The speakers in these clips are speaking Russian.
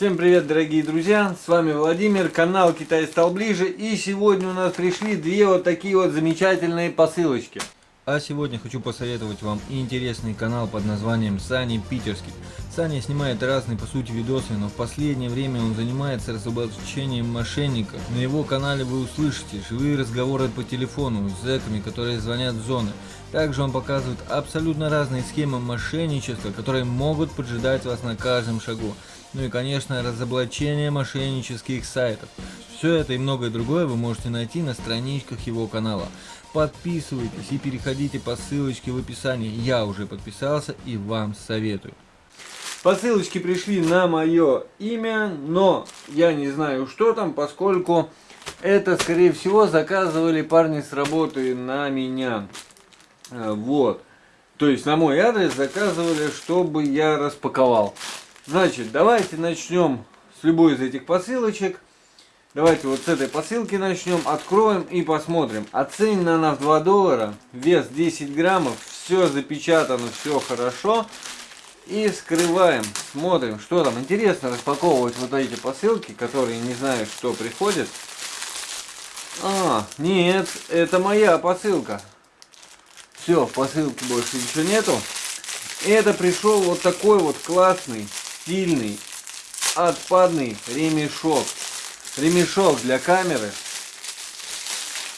Всем привет, дорогие друзья! С вами Владимир, канал Китай стал ближе. И сегодня у нас пришли две вот такие вот замечательные посылочки. А сегодня хочу посоветовать вам интересный канал под названием Сани Питерский. Саня снимает разные по сути видосы, но в последнее время он занимается разоблачением мошенников. На его канале вы услышите живые разговоры по телефону с зэками, которые звонят в зоны. Также он показывает абсолютно разные схемы мошенничества, которые могут поджидать вас на каждом шагу. Ну и конечно разоблачение мошеннических сайтов. Все это и многое другое вы можете найти на страничках его канала. Подписывайтесь и переходите по ссылочке в описании. Я уже подписался и вам советую. Посылочки пришли на мое имя, но я не знаю, что там, поскольку это, скорее всего, заказывали парни с работы на меня. Э, вот. То есть на мой адрес заказывали, чтобы я распаковал. Значит, давайте начнем с любой из этих посылочек. Давайте вот с этой посылки начнем, откроем и посмотрим. Оценена она в 2 доллара, вес 10 граммов, все запечатано, все хорошо. И скрываем, смотрим, что там. Интересно распаковывать вот эти посылки, которые не знаю, что приходит. А, нет, это моя посылка. Все, в посылке больше ничего нету. Это пришел вот такой вот классный, стильный, отпадный ремешок ремешок для камеры.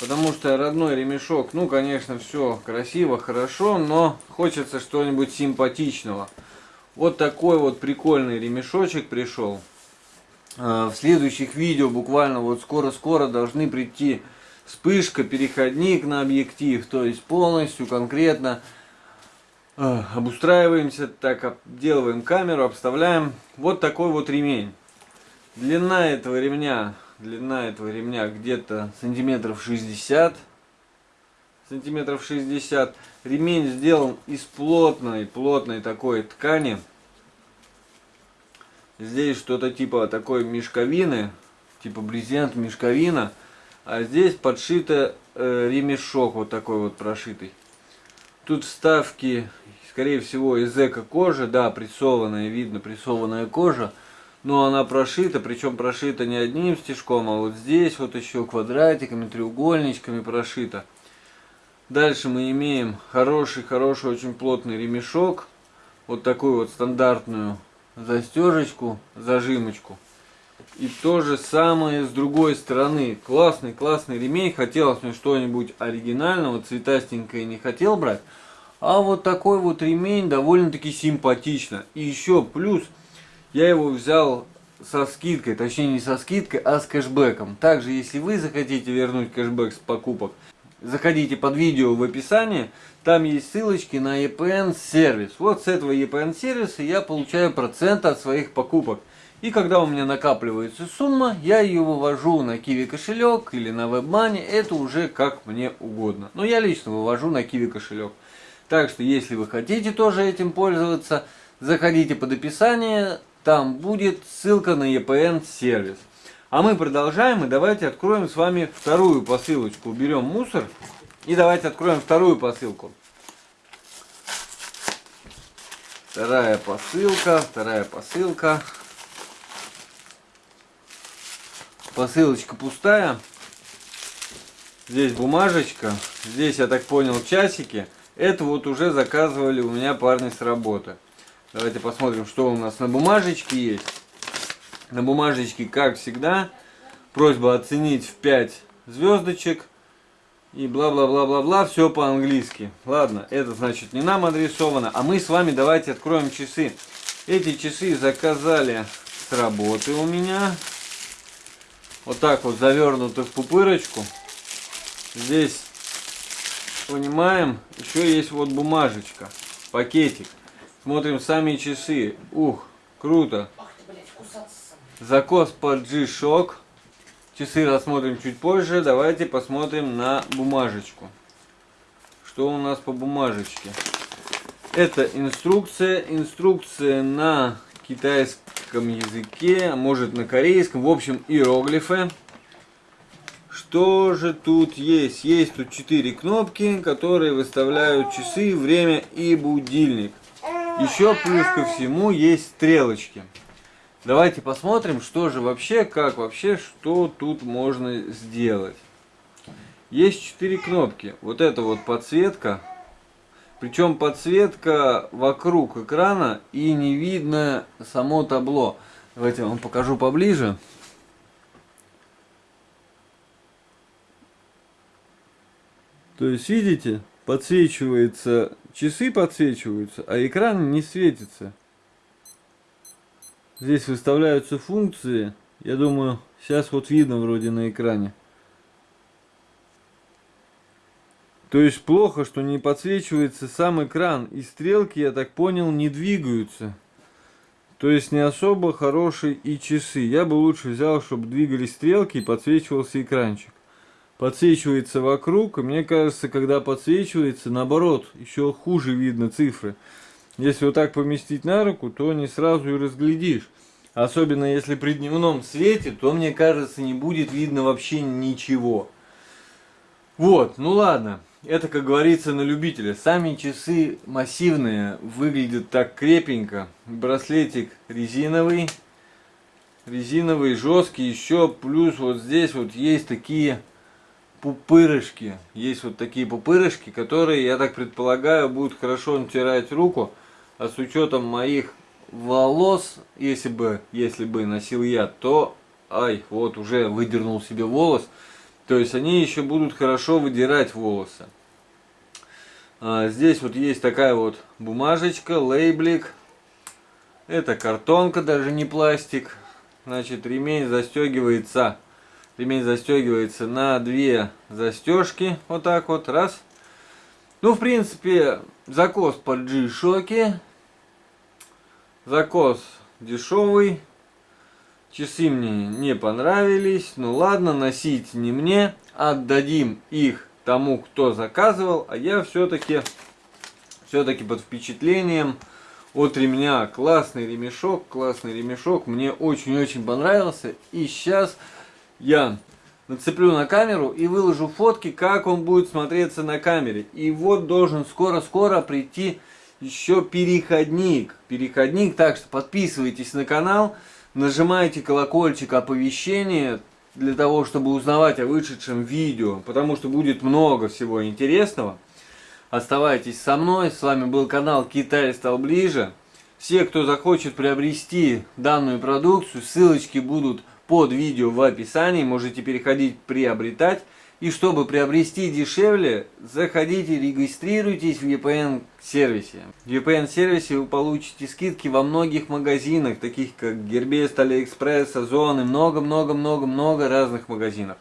Потому что родной ремешок, ну, конечно, все красиво, хорошо, но хочется что-нибудь симпатичного. Вот такой вот прикольный ремешочек пришел. А, в следующих видео буквально вот скоро-скоро должны прийти вспышка, переходник на объектив. То есть полностью, конкретно а, обустраиваемся, так обделываем камеру, обставляем. Вот такой вот ремень. Длина этого ремня, длина этого ремня где-то сантиметров 60. Сантиметров 60. Ремень сделан из плотной, плотной такой ткани. Здесь что-то типа такой мешковины, типа брезент, мешковина. А здесь подшито э, ремешок вот такой вот прошитый. Тут вставки, скорее всего, из эко-кожи. Да, прессованная, видно, прессованная кожа но она прошита, причем прошита не одним стежком, а вот здесь вот еще квадратиками, треугольничками прошита. Дальше мы имеем хороший-хороший, очень плотный ремешок, вот такую вот стандартную застежечку, зажимочку. И то же самое с другой стороны. Классный, классный ремень. Хотелось мне что-нибудь оригинального, цветастенькое не хотел брать. А вот такой вот ремень довольно-таки симпатично. И еще плюс я его взял со скидкой, точнее не со скидкой, а с кэшбэком. Также, если вы захотите вернуть кэшбэк с покупок, заходите под видео в описании, там есть ссылочки на EPN сервис. Вот с этого EPN сервиса я получаю процент от своих покупок. И когда у меня накапливается сумма, я ее вывожу на Kiwi кошелек или на WebMoney, это уже как мне угодно. Но я лично вывожу на Kiwi кошелек. Так что, если вы хотите тоже этим пользоваться, заходите под описание, там будет ссылка на EPN сервис. А мы продолжаем и давайте откроем с вами вторую посылочку. Уберем мусор и давайте откроем вторую посылку. Вторая посылка, вторая посылка. Посылочка пустая. Здесь бумажечка. Здесь, я так понял, часики. Это вот уже заказывали у меня парни с работы. Давайте посмотрим, что у нас на бумажечке есть. На бумажечке, как всегда, просьба оценить в 5 звездочек. И бла-бла-бла-бла-бла, все по-английски. Ладно, это значит не нам адресовано. А мы с вами давайте откроем часы. Эти часы заказали с работы у меня. Вот так вот завернуты в пупырочку. Здесь, понимаем, еще есть вот бумажечка, пакетик. Смотрим сами часы. Ух, круто. Закос под G-Shock. Часы рассмотрим чуть позже. Давайте посмотрим на бумажечку. Что у нас по бумажечке? Это инструкция. Инструкция на китайском языке, а может на корейском. В общем, иероглифы. Что же тут есть? Есть тут четыре кнопки, которые выставляют часы, время и будильник. Еще плюс ко всему есть стрелочки. Давайте посмотрим, что же вообще, как вообще, что тут можно сделать. Есть четыре кнопки. Вот это вот подсветка. Причем подсветка вокруг экрана и не видно само табло. Давайте я вам покажу поближе. То есть, видите, подсвечивается, часы подсвечиваются, а экран не светится. Здесь выставляются функции. Я думаю, сейчас вот видно вроде на экране. То есть плохо, что не подсвечивается сам экран. И стрелки, я так понял, не двигаются. То есть не особо хорошие и часы. Я бы лучше взял, чтобы двигались стрелки и подсвечивался экранчик. Подсвечивается вокруг. И мне кажется, когда подсвечивается, наоборот, еще хуже видно цифры. Если вот так поместить на руку, то не сразу и разглядишь. Особенно если при дневном свете, то мне кажется, не будет видно вообще ничего. Вот, ну ладно. Это, как говорится, на любителя. Сами часы массивные, выглядят так крепенько. Браслетик резиновый. Резиновый, жесткий. Еще плюс вот здесь вот есть такие пупырышки. Есть вот такие пупырышки, которые, я так предполагаю, будут хорошо натирать руку. А с учетом моих волос, если бы, если бы носил я, то, ай, вот уже выдернул себе волос. То есть они еще будут хорошо выдирать волосы. А, здесь вот есть такая вот бумажечка, лейблик. Это картонка, даже не пластик. Значит, ремень застегивается. Ремень застегивается на две застежки. Вот так вот, раз. Ну, в принципе, закос под G-шоке. Закос дешевый. Часы мне не понравились. Ну ладно, носить не мне. Отдадим их тому, кто заказывал. А я все-таки все-таки под впечатлением от ремня. Классный ремешок, классный ремешок. Мне очень-очень понравился. И сейчас я нацеплю на камеру и выложу фотки, как он будет смотреться на камере. И вот должен скоро-скоро прийти еще переходник. Переходник, так что подписывайтесь на канал нажимаете колокольчик оповещения для того, чтобы узнавать о вышедшем видео, потому что будет много всего интересного. Оставайтесь со мной, с вами был канал Китай стал ближе. Все, кто захочет приобрести данную продукцию, ссылочки будут под видео в описании, можете переходить приобретать. И чтобы приобрести дешевле, заходите, регистрируйтесь в VPN-сервисе. В VPN-сервисе вы получите скидки во многих магазинах, таких как Gearbest, AliExpress, Озон и много-много-много-много разных магазинов.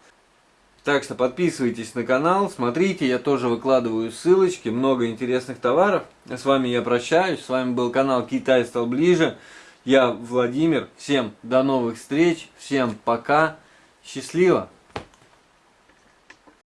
Так что подписывайтесь на канал, смотрите, я тоже выкладываю ссылочки, много интересных товаров. С вами я прощаюсь, с вами был канал Китай стал ближе. Я Владимир, всем до новых встреч, всем пока, счастливо!